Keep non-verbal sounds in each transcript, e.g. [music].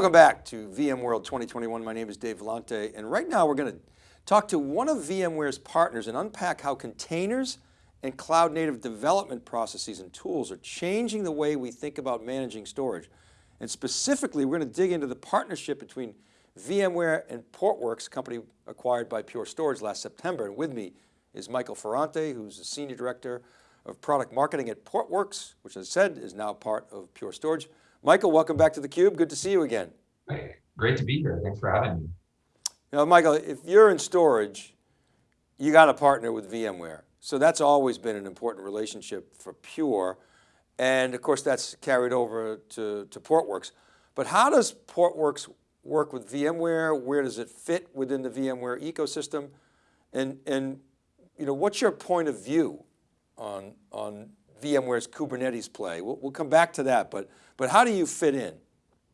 Welcome back to VMworld 2021. My name is Dave Vellante, and right now we're going to talk to one of VMware's partners and unpack how containers and cloud native development processes and tools are changing the way we think about managing storage. And specifically, we're going to dig into the partnership between VMware and Portworx, a company acquired by Pure Storage last September. And with me is Michael Ferrante, who's the Senior Director of Product Marketing at Portworx, which as I said, is now part of Pure Storage. Michael, welcome back to theCUBE. Good to see you again. Hey, great to be here. Thanks for having me. Now, Michael, if you're in storage, you got to partner with VMware. So that's always been an important relationship for Pure. And of course, that's carried over to, to Portworx. But how does Portworx work with VMware? Where does it fit within the VMware ecosystem? And, and you know, what's your point of view on, on VMware's Kubernetes play? We'll, we'll come back to that, but, but how do you fit in?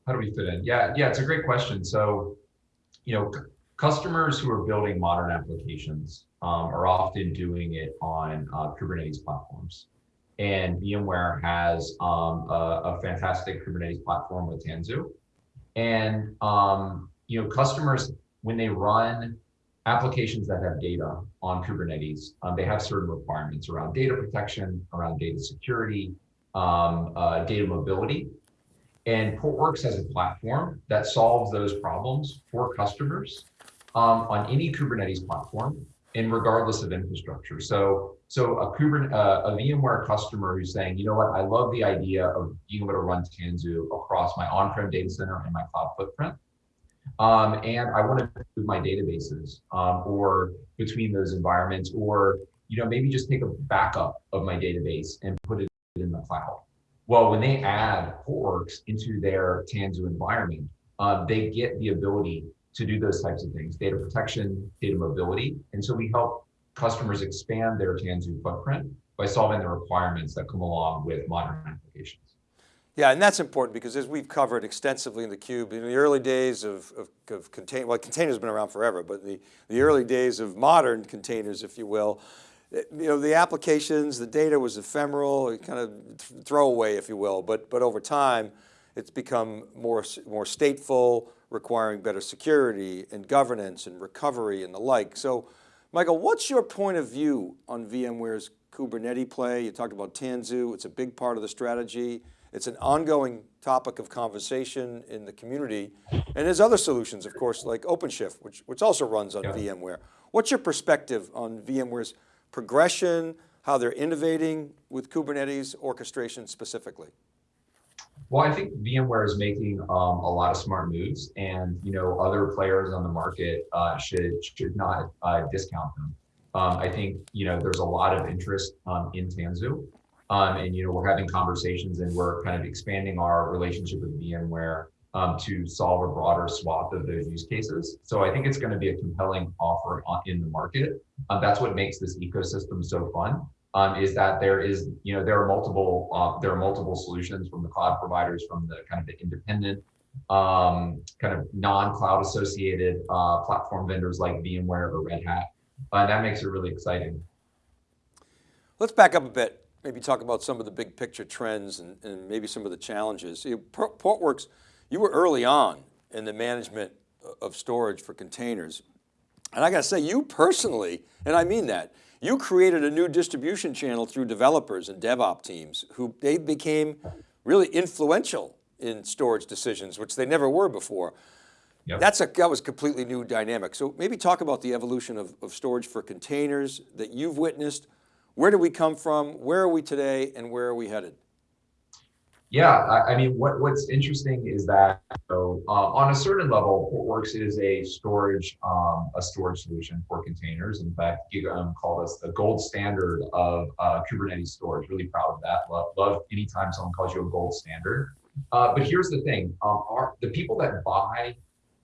How do we fit in? Yeah, yeah, it's a great question. So, you know, customers who are building modern applications um, are often doing it on uh, Kubernetes platforms. And VMware has um, a, a, fantastic Kubernetes platform with Tanzu. And, um, you know, customers, when they run applications that have data on Kubernetes, um, they have certain requirements around data protection, around data security, um, uh, data mobility. And Portworx has a platform that solves those problems for customers um, on any Kubernetes platform and regardless of infrastructure. So, so a, Kubernetes, uh, a VMware customer who's saying, you know what, I love the idea of being able to run Tanzu across my on-prem data center and my cloud footprint. Um, and I want to move my databases um, or between those environments, or you know maybe just take a backup of my database and put it in the cloud. Well, when they add Portworx into their Tanzu environment, uh, they get the ability to do those types of things, data protection, data mobility. And so we help customers expand their Tanzu footprint by solving the requirements that come along with modern applications. Yeah, and that's important because as we've covered extensively in the cube, in the early days of, of, of well, containers have been around forever, but the, the early days of modern containers, if you will, it, you know, the applications, the data was ephemeral, kind of throwaway, if you will, but, but over time, it's become more, more stateful, requiring better security and governance and recovery and the like. So Michael, what's your point of view on VMware's Kubernetes play? You talked about Tanzu, it's a big part of the strategy. It's an ongoing topic of conversation in the community. And there's other solutions, of course, like OpenShift, which, which also runs on yeah. VMware. What's your perspective on VMware's progression, how they're innovating with Kubernetes orchestration specifically? Well, I think VMware is making um, a lot of smart moves, and you know other players on the market uh, should should not uh, discount them. Um, I think you know there's a lot of interest um, in Tanzu, um, and you know, we're having conversations and we're kind of expanding our relationship with VMware um, to solve a broader swath of those use cases. So I think it's going to be a compelling offer in the market. Um, that's what makes this ecosystem so fun. Um, is that there is, you know, there are multiple, uh, there are multiple solutions from the cloud providers, from the kind of the independent, um, kind of non-cloud associated uh, platform vendors like VMware or Red Hat. Uh, that makes it really exciting. Let's back up a bit maybe talk about some of the big picture trends and, and maybe some of the challenges. You know, Portworx, you were early on in the management of storage for containers. And I got to say, you personally, and I mean that, you created a new distribution channel through developers and DevOps teams who they became really influential in storage decisions, which they never were before. Yep. That's a, that was completely new dynamic. So maybe talk about the evolution of, of storage for containers that you've witnessed, where did we come from? Where are we today? And where are we headed? Yeah, I, I mean, what, what's interesting is that so, uh, on a certain level, Portworx is a storage um, a storage solution for containers. In fact, GigaOM called us the gold standard of uh, Kubernetes storage. Really proud of that. Love, love anytime someone calls you a gold standard. Uh, but here's the thing: um, our, the people that buy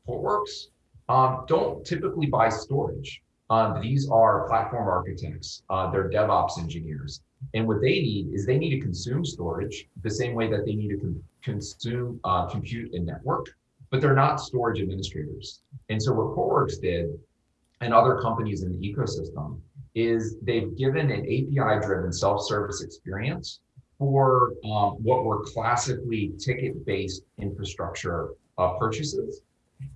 Portworx um, don't typically buy storage. Um, these are platform architects, uh, they're DevOps engineers. And what they need is they need to consume storage the same way that they need to con consume uh, compute and network, but they're not storage administrators. And so what Portworx did and other companies in the ecosystem is they've given an API driven self-service experience for um, what were classically ticket based infrastructure uh, purchases.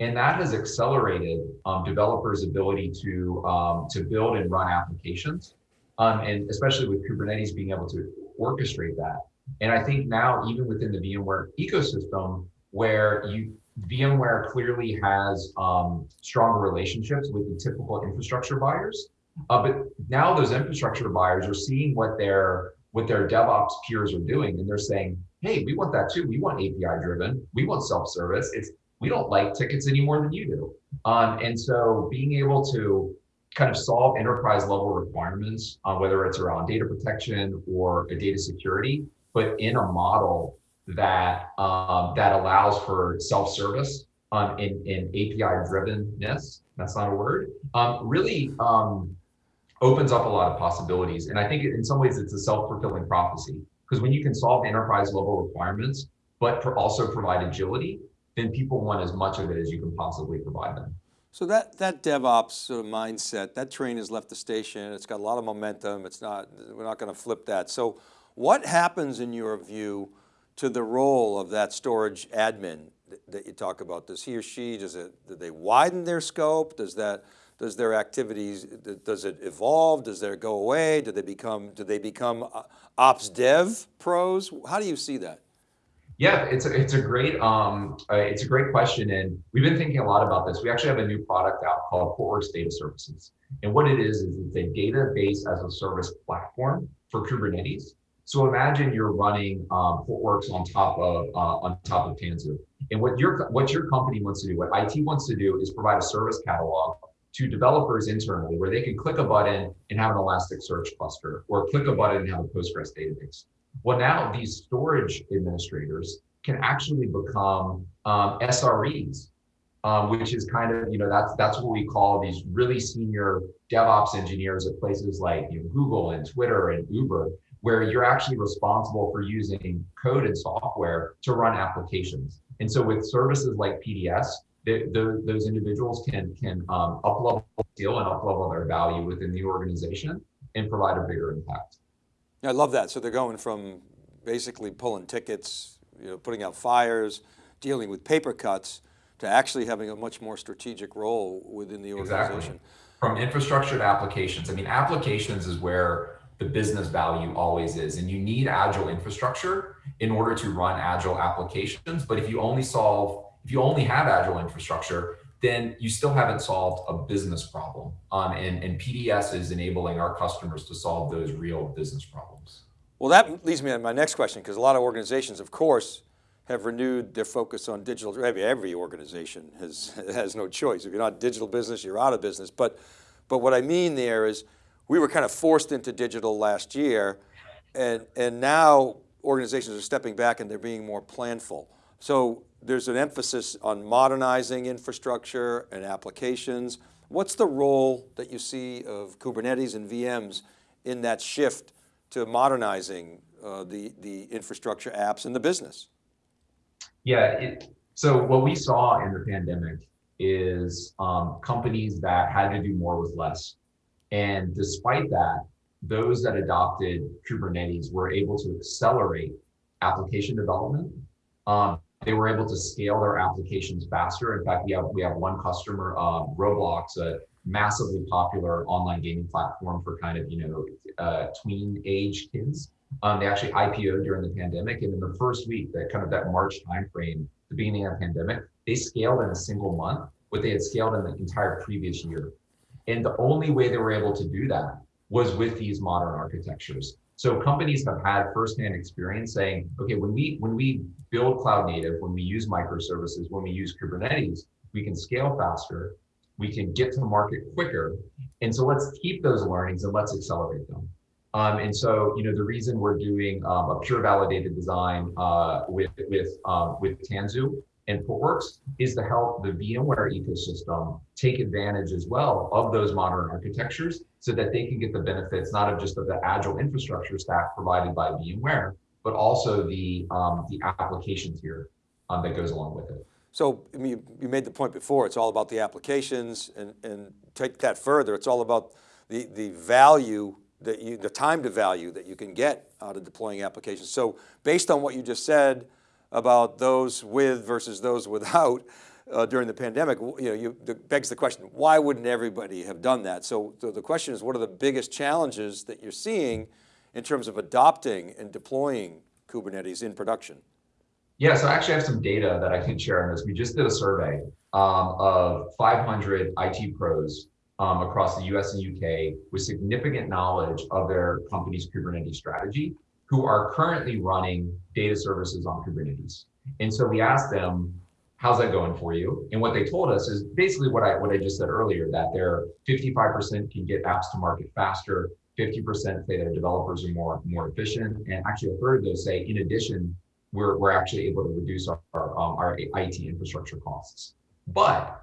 And that has accelerated um, developers' ability to, um, to build and run applications. Um, and especially with Kubernetes being able to orchestrate that. And I think now, even within the VMware ecosystem, where you VMware clearly has um, stronger relationships with the typical infrastructure buyers, uh, but now those infrastructure buyers are seeing what their what their DevOps peers are doing, and they're saying, "Hey, we want that too. We want API driven. We want self service. It's we don't like tickets any more than you do." Um, and so, being able to kind of solve enterprise level requirements, uh, whether it's around data protection or data security, but in a model that um, that allows for self service um, in, in API drivenness. That's not a word. Um, really um, opens up a lot of possibilities. And I think in some ways it's a self-fulfilling prophecy because when you can solve enterprise level requirements, but also provide agility, then people want as much of it as you can possibly provide them. So that, that DevOps sort of mindset, that train has left the station. It's got a lot of momentum. It's not, we're not going to flip that. So what happens in your view to the role of that storage admin that you talk about? Does he or she, does it, do they widen their scope? Does that, does their activities, does it evolve? Does it go away? Do they become, do they become uh, ops dev pros? How do you see that? Yeah, it's a, it's a great um uh, it's a great question, and we've been thinking a lot about this. We actually have a new product out called Portworx Data Services, and what it is is it's a database as a service platform for Kubernetes. So imagine you're running um, Portworx on top of uh, on top of Tanzu, and what your what your company wants to do, what IT wants to do, is provide a service catalog to developers internally, where they can click a button and have an Elasticsearch cluster, or click a button and have a Postgres database. Well, now these storage administrators can actually become um, SREs, um, which is kind of you know that's that's what we call these really senior DevOps engineers at places like you know, Google and Twitter and Uber where you're actually responsible for using code and software to run applications. And so with services like PDS, they, the, those individuals can can um, up-level skill and up-level their value within the organization and provide a bigger impact. I love that. So they're going from basically pulling tickets, you know, putting out fires, dealing with paper cuts, to actually having a much more strategic role within the organization. Exactly. From infrastructure to applications. I mean, applications is where the business value always is. And you need agile infrastructure in order to run agile applications. But if you only solve, if you only have agile infrastructure, then you still haven't solved a business problem. Um, and, and PDS is enabling our customers to solve those real business problems. Well, that leads me to my next question, because a lot of organizations, of course, have renewed their focus on digital. Every, organization has, has no choice. If you're not digital business, you're out of business. But, but what I mean there is, we were kind of forced into digital last year and, and now organizations are stepping back and they're being more planful. So there's an emphasis on modernizing infrastructure and applications. What's the role that you see of Kubernetes and VMs in that shift to modernizing uh, the, the infrastructure apps and the business? Yeah, it, so what we saw in the pandemic is um, companies that had to do more with less. And despite that, those that adopted Kubernetes were able to accelerate application development. Um, they were able to scale their applications faster. In fact, we have we have one customer, um, Roblox, a massively popular online gaming platform for kind of you know uh, tween age kids. Um, they actually IPO'd during the pandemic, and in the first week, that kind of that March timeframe, the beginning of the pandemic, they scaled in a single month what they had scaled in the entire previous year. And the only way they were able to do that was with these modern architectures. So companies have had firsthand experience saying, okay, when we when we build cloud native, when we use microservices, when we use Kubernetes, we can scale faster, we can get to market quicker. And so let's keep those learnings and let's accelerate them. Um, and so, you know, the reason we're doing um, a pure validated design uh, with with um, with Tanzu and Portworx is to help the VMware ecosystem take advantage as well of those modern architectures so that they can get the benefits not of just of the agile infrastructure stack provided by VMware, but also the, um, the application tier um, that goes along with it. So you, you made the point before, it's all about the applications and, and take that further, it's all about the, the value that you, the time to value that you can get out of deploying applications. So based on what you just said, about those with versus those without uh, during the pandemic, you know, you, begs the question, why wouldn't everybody have done that? So, so the question is, what are the biggest challenges that you're seeing in terms of adopting and deploying Kubernetes in production? Yeah, so I actually have some data that I can share on this. We just did a survey um, of 500 IT pros um, across the US and UK with significant knowledge of their company's Kubernetes strategy who are currently running data services on Kubernetes. And so we asked them, how's that going for you? And what they told us is basically what I what I just said earlier, that they're 55% can get apps to market faster, 50% say their developers are more more efficient, and actually a third of those say, in addition, we're we're actually able to reduce our our, um, our IT infrastructure costs. But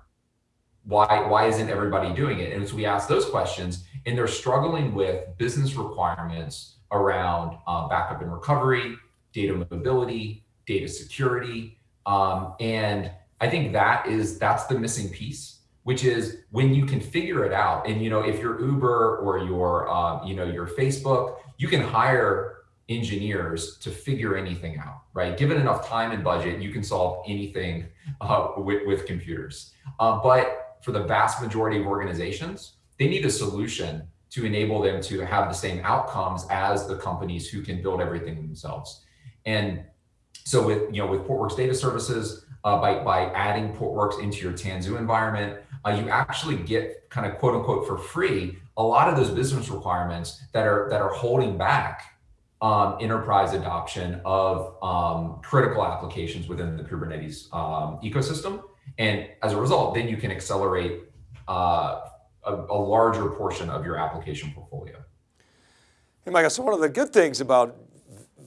why why isn't everybody doing it? And so we ask those questions, and they're struggling with business requirements around uh, backup and recovery, data mobility, data security, um, and I think that is that's the missing piece, which is when you can figure it out. And you know, if you're Uber or your um, you know your Facebook, you can hire engineers to figure anything out, right? Given enough time and budget, you can solve anything uh, with, with computers. Uh, but for the vast majority of organizations, they need a solution to enable them to have the same outcomes as the companies who can build everything themselves. And so with, you know, with Portworx data services, uh, by, by adding Portworx into your Tanzu environment, uh, you actually get kind of quote unquote for free, a lot of those business requirements that are, that are holding back um, enterprise adoption of um, critical applications within the Kubernetes um, ecosystem. And as a result, then you can accelerate uh, a, a larger portion of your application portfolio. Hey, Michael, so one of the good things about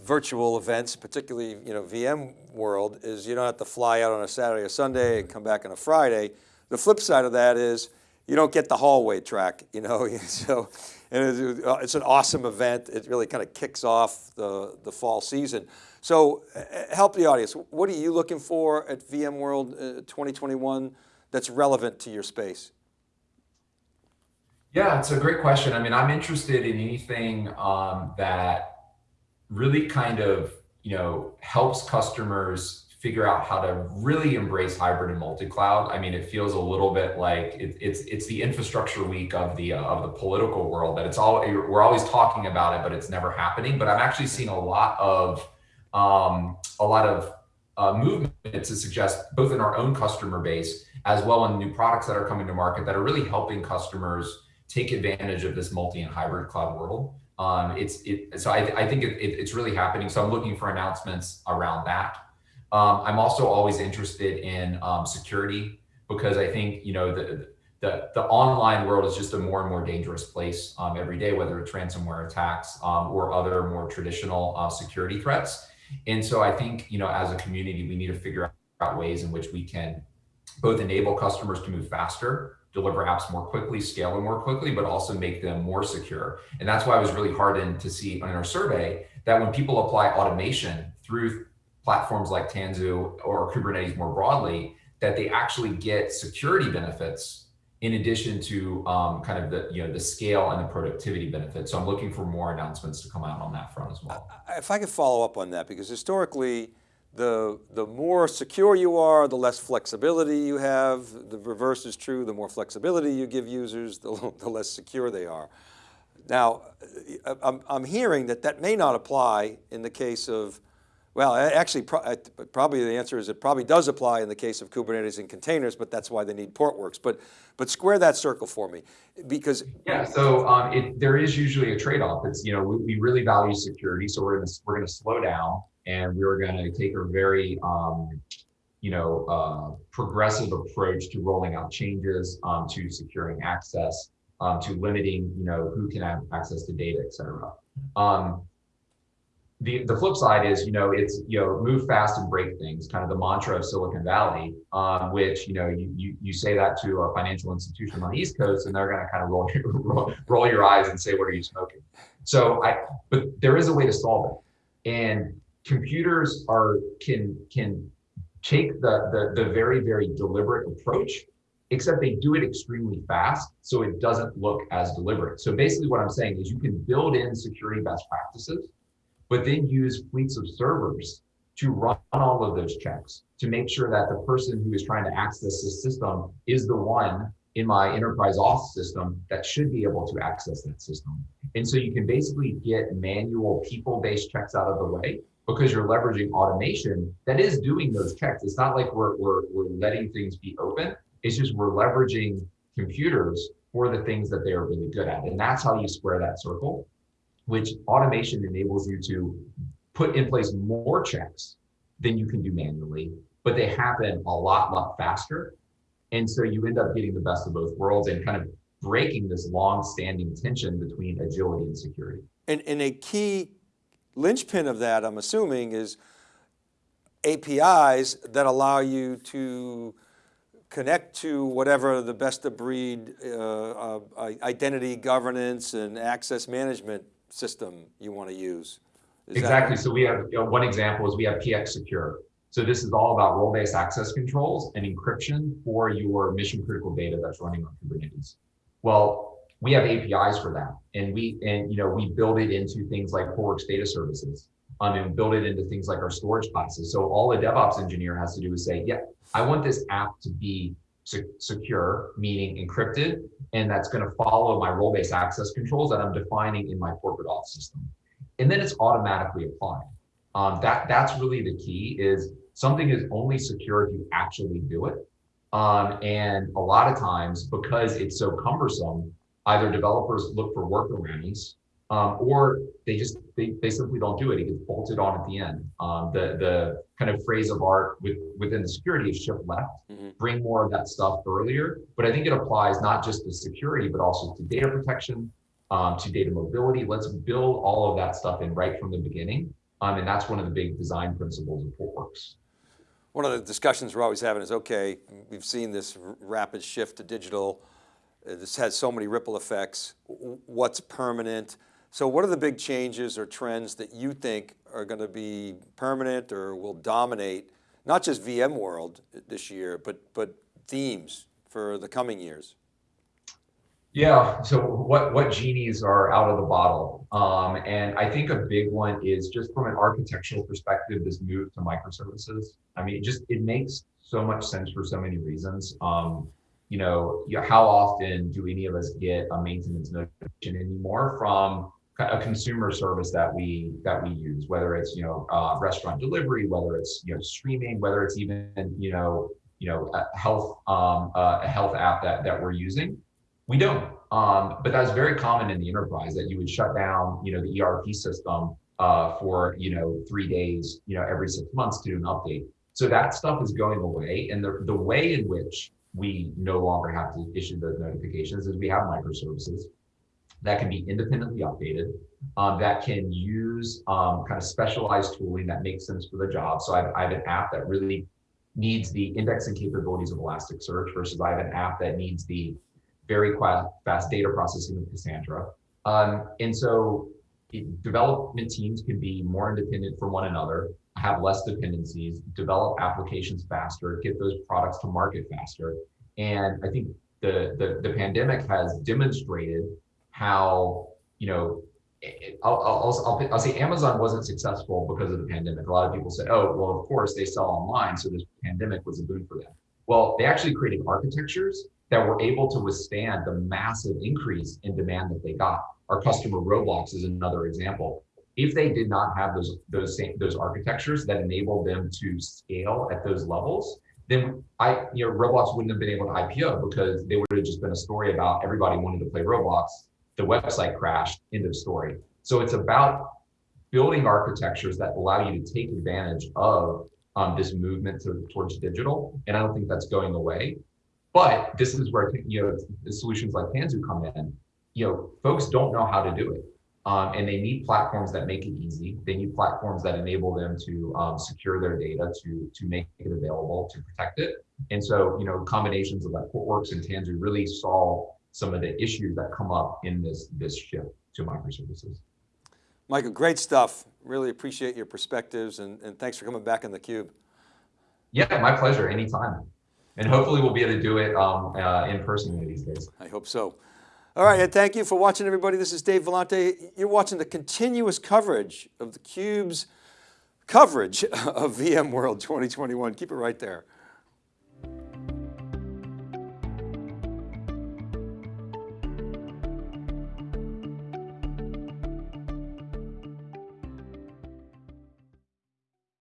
virtual events, particularly you know VM world, is you don't have to fly out on a Saturday or Sunday and come back on a Friday. The flip side of that is you don't get the hallway track, you know. [laughs] so, and it's an awesome event. It really kind of kicks off the the fall season. So, uh, help the audience. What are you looking for at VMworld uh, 2021 that's relevant to your space? Yeah, it's a great question. I mean, I'm interested in anything um, that really kind of, you know, helps customers figure out how to really embrace hybrid and multi-cloud. I mean, it feels a little bit like it, it's it's the infrastructure week of the uh, of the political world that it's all we're always talking about it, but it's never happening. But I'm actually seeing a lot of um, a lot of uh, movement to suggest both in our own customer base as well in new products that are coming to market that are really helping customers take advantage of this multi and hybrid cloud world. Um, it's it, so I, I think it, it, it's really happening. So I'm looking for announcements around that. Um, I'm also always interested in um, security because I think you know the, the the online world is just a more and more dangerous place um, every day, whether it's ransomware attacks um, or other more traditional uh, security threats. And so I think you know as a community we need to figure out ways in which we can both enable customers to move faster deliver apps more quickly, scale them more quickly, but also make them more secure. And that's why I was really heartened to see in our survey that when people apply automation through platforms like Tanzu or Kubernetes more broadly, that they actually get security benefits in addition to um, kind of the you know the scale and the productivity benefits. So I'm looking for more announcements to come out on that front as well. If I could follow up on that, because historically, the, the more secure you are, the less flexibility you have. The reverse is true. The more flexibility you give users, [laughs] the, the less secure they are. Now, I'm, I'm hearing that that may not apply in the case of, well, actually, probably the answer is it probably does apply in the case of Kubernetes and containers, but that's why they need Portworx. But, but square that circle for me, because yeah. So um, it, there is usually a trade-off. It's you know we, we really value security, so we're gonna we're gonna slow down and we were going to take a very um, you know uh, progressive approach to rolling out changes um, to securing access um, to limiting you know who can have access to data et cetera um, the, the flip side is, you know, it's, you know, move fast and break things, kind of the mantra of Silicon Valley, um, which, you know, you, you, you say that to a financial institution on the East Coast and they're going to kind of roll, [laughs] roll, roll your eyes and say, what are you smoking? So I, but there is a way to solve it. And computers are can can take the, the the very very deliberate approach except they do it extremely fast so it doesn't look as deliberate so basically what i'm saying is you can build in security best practices but then use fleets of servers to run all of those checks to make sure that the person who is trying to access this system is the one in my enterprise auth system that should be able to access that system. And so you can basically get manual people-based checks out of the way because you're leveraging automation that is doing those checks. It's not like we're, we're, we're letting things be open. It's just we're leveraging computers for the things that they are really good at. And that's how you square that circle, which automation enables you to put in place more checks than you can do manually, but they happen a lot, lot faster. And so you end up getting the best of both worlds and kind of breaking this long-standing tension between agility and security. And, and a key linchpin of that, I'm assuming, is APIs that allow you to connect to whatever the best of breed uh, uh, identity governance and access management system you want to use. Is exactly. So we have you know, one example is we have PX Secure. So this is all about role-based access controls and encryption for your mission critical data that's running on Kubernetes. Well, we have APIs for that, and we and you know we build it into things like Portworx Data Services, um, and build it into things like our storage classes. So all a DevOps engineer has to do is say, yeah, I want this app to be secure, meaning encrypted, and that's going to follow my role-based access controls that I'm defining in my corporate auth system. And then it's automatically applied. Um, that that's really the key is something is only secure if you actually do it. Um, and a lot of times, because it's so cumbersome, either developers look for workarounds um, or they just they, they simply don't do it. It gets bolted on at the end. Um, the the kind of phrase of art with, within the security is shift left, mm-hmm. bring more of that stuff earlier. But I think it applies not just to security, but also to data protection, um, to data mobility. Let's build all of that stuff in right from the beginning. Um, and that's one of the big design principles of Portworx. One of the discussions we're always having is, okay, we've seen this rapid shift to digital. Uh, this has so many ripple effects. What's permanent? So what are the big changes or trends that you think are going to be permanent or will dominate, not just VMworld this year, but, but themes for the coming years? Yeah, so what, what genies are out of the bottle? Um, and I think a big one is just from an architectural perspective, this move to microservices. I mean, it just, it makes so much sense for so many reasons. Um, you know, how often do any of us get a maintenance notification anymore from a consumer service that we that we use, whether it's you know uh, restaurant delivery, whether it's you know streaming, whether it's even you know you know a health um, uh, a health app that that we're using. We don't, um, but that's very common in the enterprise that you would shut down you know the ERP system uh, for you know three days you know every six months to do an update. So that stuff is going away, and the the way in which we no longer have to issue those notifications is we have microservices that can be independently updated, um, that can use um, kind of specialized tooling that makes sense for the job. So I have, I have, an app that really needs the indexing capabilities of Elasticsearch versus I have an app that needs the very fast data processing of Cassandra. Um, and so development teams can be more independent from one another, have less dependencies, develop applications faster, get those products to market faster. And I think the, the, the pandemic has demonstrated how you know eh, eh, I'll, I'll, I'll, I'll, say Amazon wasn't successful because of the pandemic. A lot of people said, oh, well, of course they sell online. So this pandemic was a boon for them. Well, they actually created architectures that were able to withstand the massive increase in demand that they got. Our customer Roblox is another example. If they did not have those, those, same, those architectures that enabled them to scale at those levels, then I, you know, Roblox wouldn't have been able to IPO because they would have just been a story about everybody wanting to play Roblox the website crashed, end of story. So it's about building architectures that allow you to take advantage of um, this movement to, towards digital. And I don't think that's going away. But this is where you know solutions like Tanzu come in. You know, folks don't know how to do it. Um, and they need platforms that make it easy. They need platforms that enable them to um, secure their data, to to make it available, to protect it. And so, you know, combinations of like Portworx and Tanzu really solve some of the issues that come up in this, this shift to microservices. Michael, great stuff. Really appreciate your perspectives and, and thanks for coming back in the cube. Yeah, my pleasure, anytime. And hopefully we'll be able to do it um, uh, in person one of these days. I hope so. All right, and thank you for watching everybody. This is Dave Vellante. You're watching the continuous coverage of theCUBE's coverage [laughs] of VMworld 2021. Keep it right there.